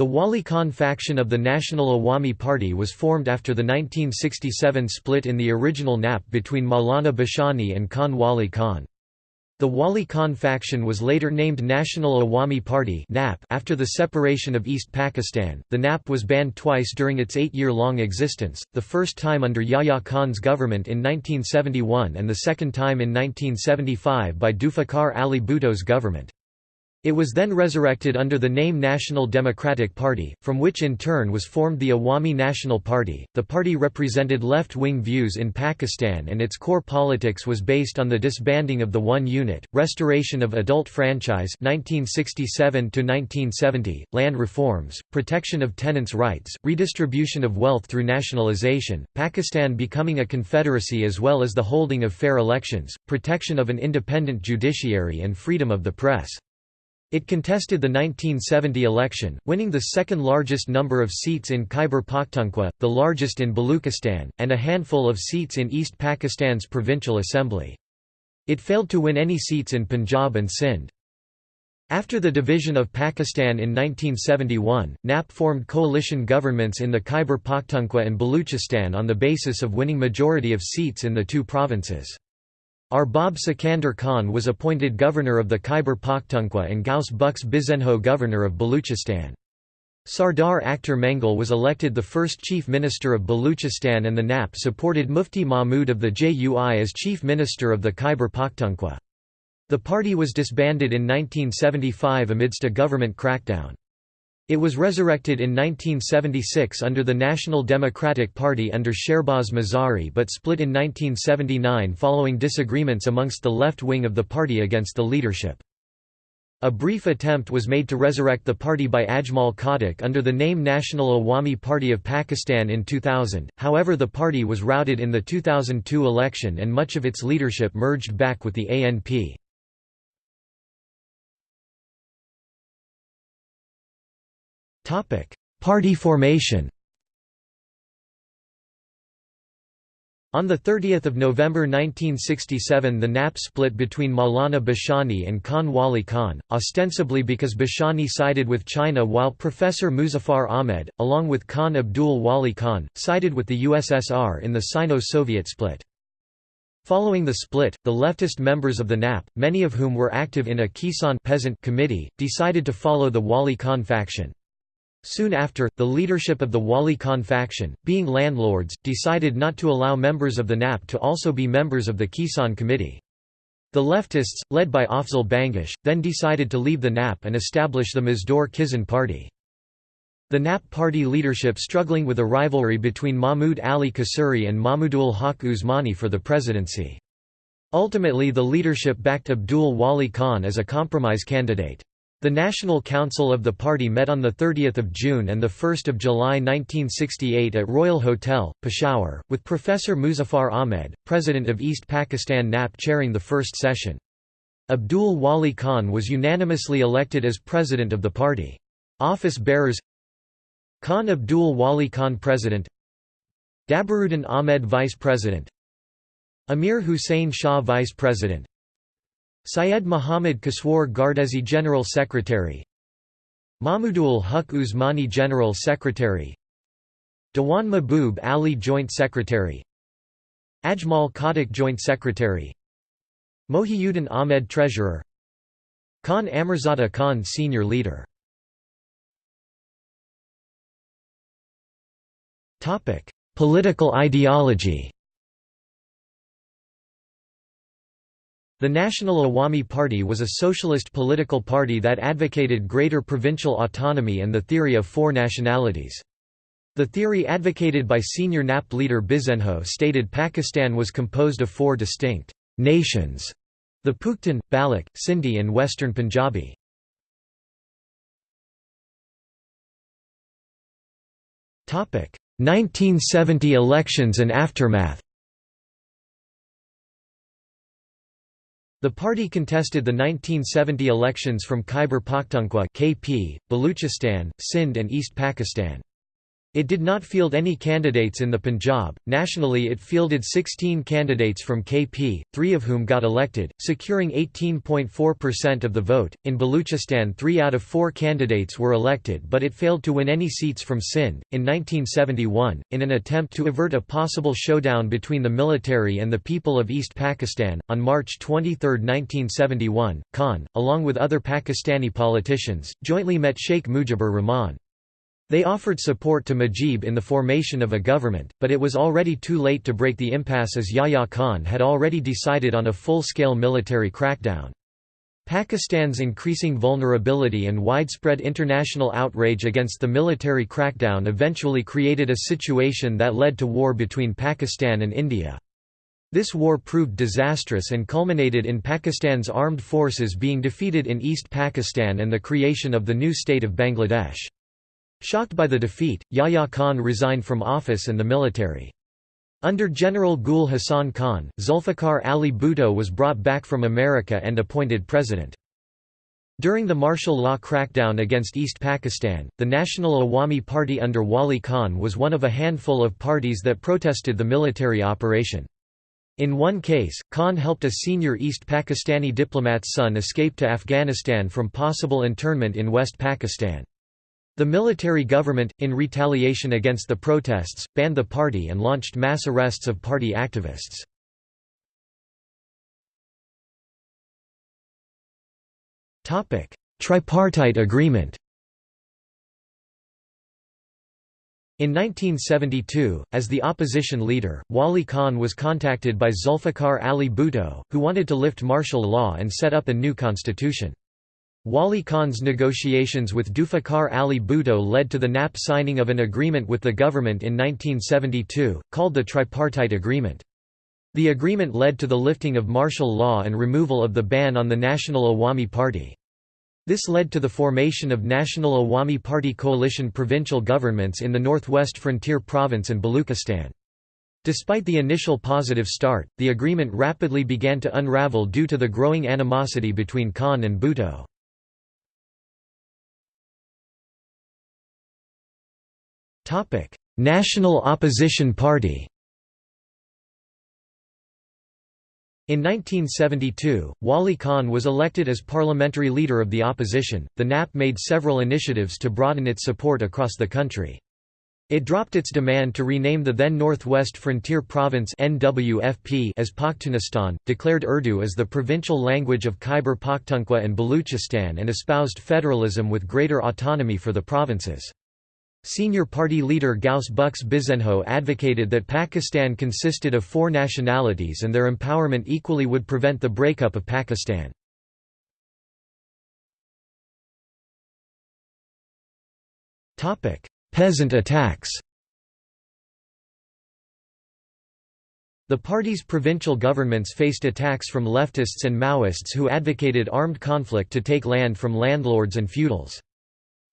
The Wali Khan faction of the National Awami Party was formed after the 1967 split in the original NAP between Maulana Bhashani and Khan Wali Khan. The Wali Khan faction was later named National Awami Party after the separation of East Pakistan. The NAP was banned twice during its eight year long existence, the first time under Yahya Khan's government in 1971 and the second time in 1975 by Zulfikar Ali Bhutto's government. It was then resurrected under the name National Democratic Party, from which in turn was formed the Awami National Party. The party represented left wing views in Pakistan and its core politics was based on the disbanding of the One Unit, restoration of adult franchise 1967 1970, land reforms, protection of tenants' rights, redistribution of wealth through nationalization, Pakistan becoming a confederacy as well as the holding of fair elections, protection of an independent judiciary and freedom of the press. It contested the 1970 election, winning the second largest number of seats in Khyber Pakhtunkhwa, the largest in Baluchistan, and a handful of seats in East Pakistan's provincial assembly. It failed to win any seats in Punjab and Sindh. After the division of Pakistan in 1971, NAP formed coalition governments in the Khyber Pakhtunkhwa and Baluchistan on the basis of winning majority of seats in the two provinces. Arbab Sikandar Khan was appointed governor of the Khyber Pakhtunkhwa and Ghaus Bux Bizenjo governor of Baluchistan. Sardar Akhtar Mengal was elected the first chief minister of Baluchistan and the NAP supported Mufti Mahmud of the JUI as chief minister of the Khyber Pakhtunkhwa. The party was disbanded in 1975 amidst a government crackdown. It was resurrected in 1976 under the National Democratic Party under Sherbaz Mazari but split in 1979 following disagreements amongst the left wing of the party against the leadership. A brief attempt was made to resurrect the party by Ajmal Khattak under the name National Awami Party of Pakistan in 2000, however the party was routed in the 2002 election and much of its leadership merged back with the ANP. Party formation On 30 November 1967 the NAP split between Maulana Bhashani and Khan Wali Khan, ostensibly because Bhashani sided with China while Professor Muzaffar Ahmed, along with Khan Abdul Wali Khan, sided with the USSR in the Sino-Soviet split. Following the split, the leftist members of the NAP, many of whom were active in a Kisan peasant committee, decided to follow the Wali Khan faction. Soon after, the leadership of the Wali Khan faction, being landlords, decided not to allow members of the NAP to also be members of the Kisan Committee. The leftists, led by Afzal Bangash, then decided to leave the NAP and establish the Mazdoor Kisan Party. The NAP party leadership struggling with a rivalry between Mahmud Ali Kasuri and Mahmudul Haq Usmani for the presidency. Ultimately the leadership backed Abdul Wali Khan as a compromise candidate. The National Council of the party met on 30 June and 1 July 1968 at Royal Hotel, Peshawar, with Professor Muzaffar Ahmed, president of East Pakistan NAP chairing the first session. Abdul Wali Khan was unanimously elected as president of the party. Office bearers Khan Abdul Wali Khan President Dabaruddin Ahmed Vice President Amir Hussain Shah Vice President Syed Muhammad Kaswar Gardezi General Secretary. Mahmudul Haq Usmani General Secretary. Dewan Mahbub Ali Joint Secretary. Ajmal Khattak Joint Secretary. Mohiuddin Ahmed Treasurer. Khan Amirzada Khan Senior Leader. Political ideology The National Awami Party was a socialist political party that advocated greater provincial autonomy and the theory of four nationalities. The theory advocated by senior NAP leader Bizenjo stated Pakistan was composed of four distinct nations, the Pushtun, Baloch, Sindhi and Western Punjabi. Topic: 1970 elections and aftermath. The party contested the 1970 elections from Khyber Pakhtunkhwa (KP), Baluchistan, Sindh and East Pakistan. It did not field any candidates in the Punjab. Nationally, it fielded 16 candidates from KP, three of whom got elected, securing 18.4% of the vote. In Baluchistan, three out of four candidates were elected, but it failed to win any seats from Sindh. In 1971, in an attempt to avert a possible showdown between the military and the people of East Pakistan, on March 23, 1971, Khan, along with other Pakistani politicians, jointly met Sheikh Mujibur Rahman. They offered support to Mujib in the formation of a government, but it was already too late to break the impasse as Yahya Khan had already decided on a full-scale military crackdown. Pakistan's increasing vulnerability and widespread international outrage against the military crackdown eventually created a situation that led to war between Pakistan and India. This war proved disastrous and culminated in Pakistan's armed forces being defeated in East Pakistan and the creation of the new state of Bangladesh. Shocked by the defeat, Yahya Khan resigned from office and the military. Under General Gul Hassan Khan, Zulfikar Ali Bhutto was brought back from America and appointed president. During the martial law crackdown against East Pakistan, the National Awami Party under Wali Khan was one of a handful of parties that protested the military operation. In one case, Khan helped a senior East Pakistani diplomat's son escape to Afghanistan from possible internment in West Pakistan. The military government, in retaliation against the protests, banned the party and launched mass arrests of party activists. Tripartite agreement In 1972, as the opposition leader, Wali Khan was contacted by Zulfikar Ali Bhutto, who wanted to lift martial law and set up a new constitution. Wali Khan's negotiations with Zulfikar Ali Bhutto led to the NAP signing of an agreement with the government in 1972, called the Tripartite Agreement. The agreement led to the lifting of martial law and removal of the ban on the National Awami Party. This led to the formation of National Awami Party coalition provincial governments in the northwest frontier province and Baluchistan. Despite the initial positive start, the agreement rapidly began to unravel due to the growing animosity between Khan and Bhutto. National Opposition Party In 1972, Wali Khan was elected as parliamentary leader of the opposition. The NAP made several initiatives to broaden its support across the country. It dropped its demand to rename the then Northwest Frontier Province (NWFP) as Pakhtunistan, declared Urdu as the provincial language of Khyber Pakhtunkhwa and Baluchistan and espoused federalism with greater autonomy for the provinces. Senior party leader Ghaus Bux Bizenjo advocated that Pakistan consisted of four nationalities and their empowerment equally would prevent the breakup of Pakistan. Peasant attacks The party's provincial governments faced attacks from leftists and Maoists who advocated armed conflict to take land from landlords and feudals.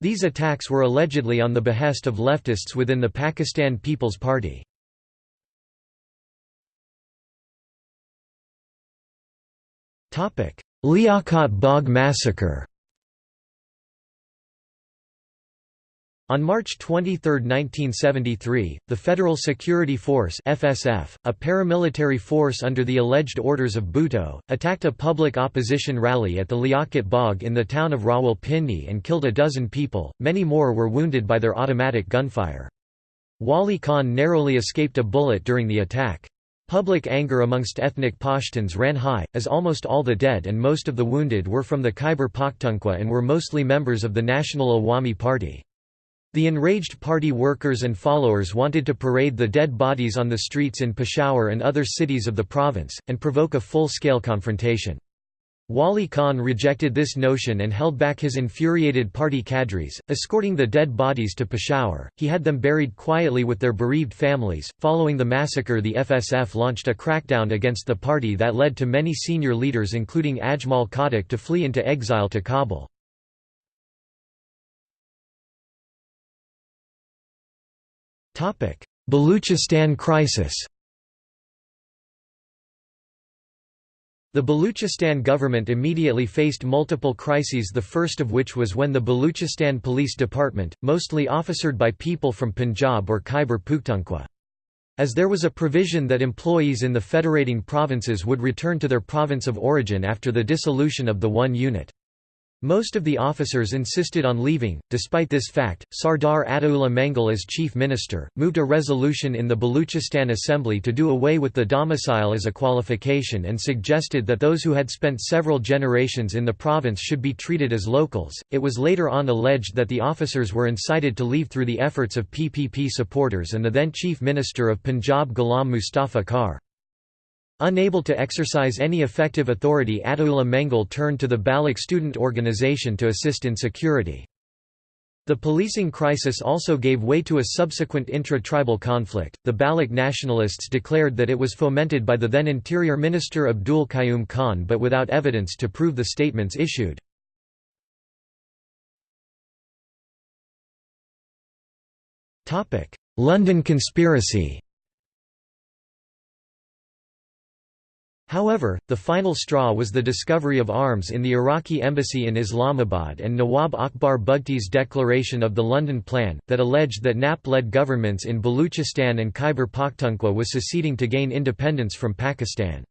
These attacks were allegedly on the behest of leftists within the Pakistan People's Party. Liaquat Bagh massacre On March 23, 1973, the Federal Security Force FSF, a paramilitary force under the alleged orders of Bhutto, attacked a public opposition rally at the Liaquat Bagh in the town of Rawalpindi and killed a dozen people, many more were wounded by their automatic gunfire. Wali Khan narrowly escaped a bullet during the attack. Public anger amongst ethnic Pashtuns ran high, as almost all the dead and most of the wounded were from the Khyber Pakhtunkhwa and were mostly members of the National Awami Party. The enraged party workers and followers wanted to parade the dead bodies on the streets in Peshawar and other cities of the province, and provoke a full-scale confrontation. Wali Khan rejected this notion and held back his infuriated party cadres, escorting the dead bodies to Peshawar. He had them buried quietly with their bereaved families. Following the massacre, the FSF launched a crackdown against the party that led to many senior leaders, including Ajmal Khattak, to flee into exile to Kabul. Baluchistan crisis. The Baluchistan government immediately faced multiple crises the first of which was when the Baluchistan Police Department, mostly officered by people from Punjab or Khyber Pakhtunkhwa. As there was a provision that employees in the federating provinces would return to their province of origin after the dissolution of the one unit. Most of the officers insisted on leaving. Despite this fact, Sardar Ataullah Mengal, as chief minister, moved a resolution in the Baluchistan Assembly to do away with the domicile as a qualification and suggested that those who had spent several generations in the province should be treated as locals. It was later on alleged that the officers were incited to leave through the efforts of PPP supporters and the then chief minister of Punjab Ghulam Mustafa Khar. Unable to exercise any effective authority Ataullah Mengal turned to the Baloch student organization to assist in security. The policing crisis also gave way to a subsequent intra-tribal conflict. The Baloch nationalists declared that it was fomented by the then Interior Minister Abdul Qayyum Khan but without evidence to prove the statements issued. London conspiracy However, the final straw was the discovery of arms in the Iraqi embassy in Islamabad and Nawab Akbar Bugti's declaration of the London Plan, that alleged that NAP-led governments in Baluchistan and Khyber Pakhtunkhwa was seceding to gain independence from Pakistan.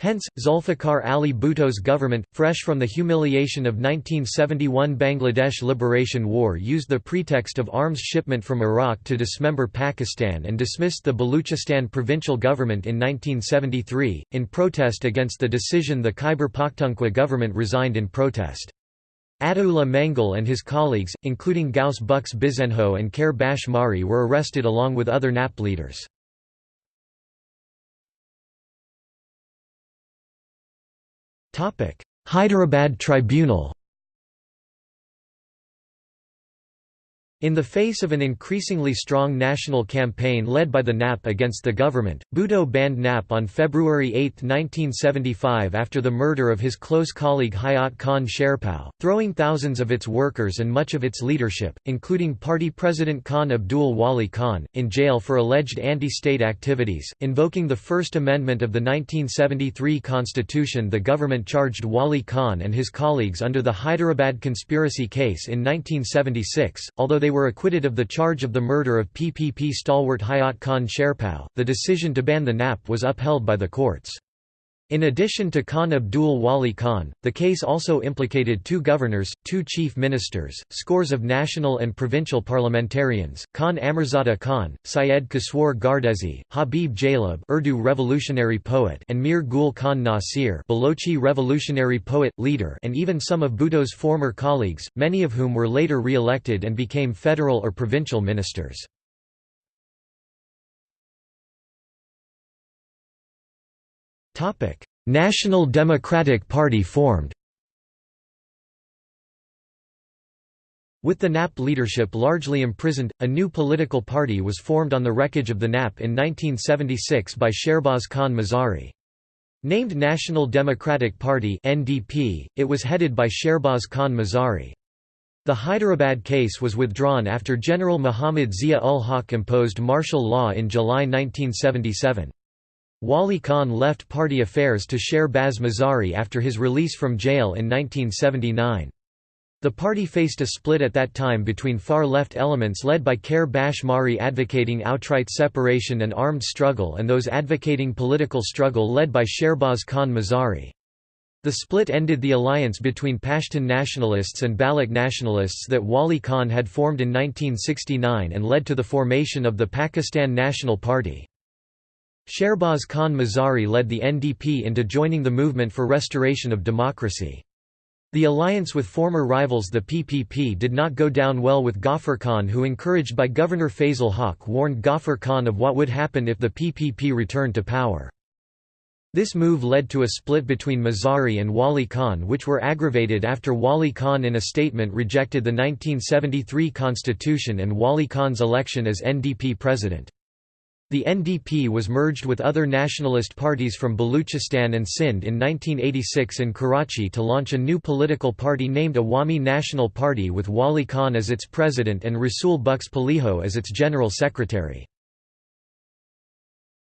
Hence, Zulfikar Ali Bhutto's government, fresh from the humiliation of 1971 Bangladesh Liberation War used the pretext of arms shipment from Iraq to dismember Pakistan and dismissed the Baluchistan provincial government in 1973. In protest against the decision the Khyber Pakhtunkhwa government resigned in protest. Ataullah Mengal and his colleagues, including Ghaus Bux Bizenjo and Khair Bakhsh Marri were arrested along with other NAP leaders. Hyderabad Tribunal In the face of an increasingly strong national campaign led by the NAP against the government, Bhutto banned NAP on February 8, 1975 after the murder of his close colleague Hayat Khan Sherpao, throwing thousands of its workers and much of its leadership, including party president Khan Abdul Wali Khan, in jail for alleged anti-state activities. Invoking the First Amendment of the 1973 Constitution the government charged Wali Khan and his colleagues under the Hyderabad conspiracy case in 1976, although they they were acquitted of the charge of the murder of PPP stalwart Hayat Khan Sherpao, the decision to ban the NAP was upheld by the courts. In addition to Khan Abdul Wali Khan, the case also implicated two governors, two chief ministers, scores of national and provincial parliamentarians, Khan Amirzada Khan, Syed Kaswar Gardezi, Habib Jalib Urdu revolutionary poet and Mir Gul Khan Nasir Balochi revolutionary poet, leader and even some of Bhutto's former colleagues, many of whom were later re-elected and became federal or provincial ministers. National Democratic Party formed With the NAP leadership largely imprisoned, a new political party was formed on the wreckage of the NAP in 1976 by Sherbaz Khan Mazari. Named National Democratic Party (NDP), it was headed by Sherbaz Khan Mazari. The Hyderabad case was withdrawn after General Muhammad Zia-ul-Haq imposed martial law in July 1977. Wali Khan left party affairs to Sherbaz Mazari after his release from jail in 1979. The party faced a split at that time between far-left elements led by Khair Bakhsh Marri advocating outright separation and armed struggle and those advocating political struggle led by Sherbaz Khan Mazari. The split ended the alliance between Pashtun nationalists and Baloch nationalists that Wali Khan had formed in 1969 and led to the formation of the Pakistan National Party. Sherbaz Khan Mazari led the NDP into joining the movement for restoration of democracy. The alliance with former rivals the PPP did not go down well with Ghaffar Khan who encouraged by Governor Fazle Haq warned Ghaffar Khan of what would happen if the PPP returned to power. This move led to a split between Mazari and Wali Khan which were aggravated after Wali Khan in a statement rejected the 1973 constitution and Wali Khan's election as NDP president. The NDP was merged with other nationalist parties from Baluchistan and Sindh in 1986 in Karachi to launch a new political party named Awami National Party with Wali Khan as its president and Rasul Bux Palijo as its general secretary.